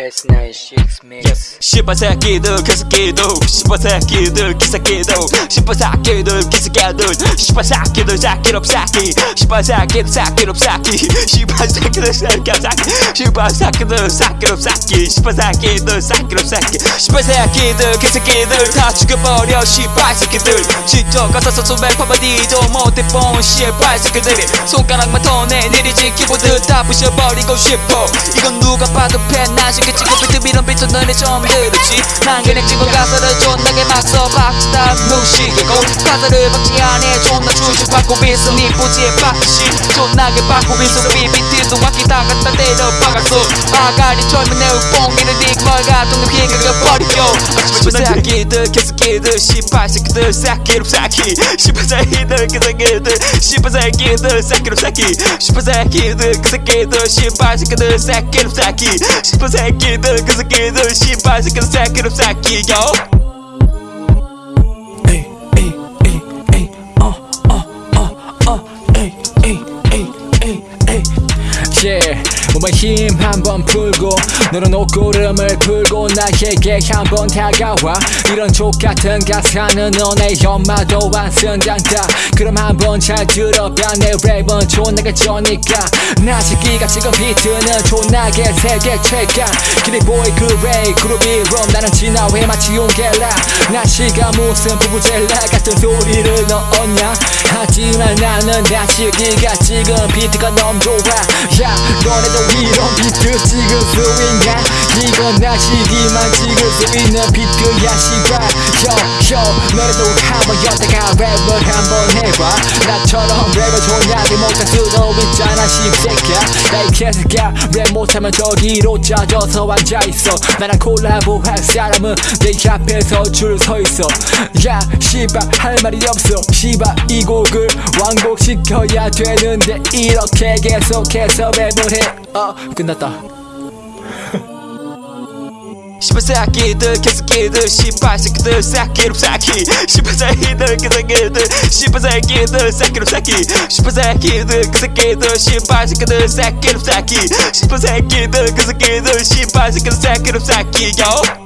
Past nine shits mix. 씨발 새끼들 개새끼들 씨발 새끼들 기새끼들 씨발 새끼들 기새끼들 씨발 새끼들 새끼롭 새끼 씨발 새끼들 새끼롭 새끼 씨발 새끼들 새끼롭 새끼 씨발 새끼들 새끼롭 새끼 씨발 새끼들 새끼롭 새끼 씨발 새끼들 개새끼들 다 죽여버려 씨발 새끼들. 직접 가서 써서 랩하면 니도 못해 본 씨발 새끼들이. 손가락만 더 내리지 키보드 다 부셔버리고 싶어. 이건 누가 봐도 팬나시게 찍고 비트 이런 비트 너네 처음 들었지. 난 그냥 찍어 가사를 존나게 막써 박스다 무시하고 가사를 박지 않아. 존나 추주받고 빈손 니 부지에 박시 존나게 받고 빈손 비비트도 막기 다 갖다 때려 박았어. 아가리 젊은 내 뽕기는 닉멀 놈 희극을 버리고 씨발 새끼들 개새끼들 씨발 새끼들 새끼로 새끼. 씨발 새끼들 개새끼들 씨발 새끼들 새끼로 새끼. 씨발 새끼들 개새끼들 씨발 새끼들 새끼로 새끼. 씨발 새끼들 개새끼들 씨발 새끼들 새끼로 새끼 yo 에이 에이 에이 yeah 몸에 힘 한번 풀고 너는 옷고름을 풀고 나에게 한번 다가와. 이런 족같은 가사는 너네 엄마도 안 쓴단다. 그럼 한번 잘 들어봐. 내 랩은 존나게 쩌니까. 나시기가 찍은 비트는 존나게 세계 최강. 기리보이 그레이 그루비룸 나는 진화해 마치 윤겔라. 나시가 무슨 부부젤라 같은 소리를 넣었냐. 하지만 나는 나시기가 찍은 비트가 너무 좋아. 야 너네도 이런 비트 찍을 수 있냐 이건 나시기만 찍을 수 있는 비트야 씨발 Yo yo 너네도 한번 여다가 랩을 한번 해봐. 나처럼 랩을 존나게 못할 수도 있잖아 씹새끼야 에이 개새끼야 랩 못하면 저기로 짜져서 앉아있어. 나랑 콜라보 할 사람은 내 앞에서 줄 서있어. 야 씨발 할 말이 없어. 씨발 이 곡을 완곡시켜야 되는데 이렇게 계속해서 랩을 해 어 끝났다 씨발 새끼들 개새끼들 씨발 새끼들 새끼로 새끼 씨발 새끼들 개새끼들 씨발 새끼들 새끼로 새끼 씨발 새끼들 개새끼들 씨발 새끼들 새끼로 새끼 씨발 새끼들 개새끼들 씨발 새끼들 새끼로 새끼 yo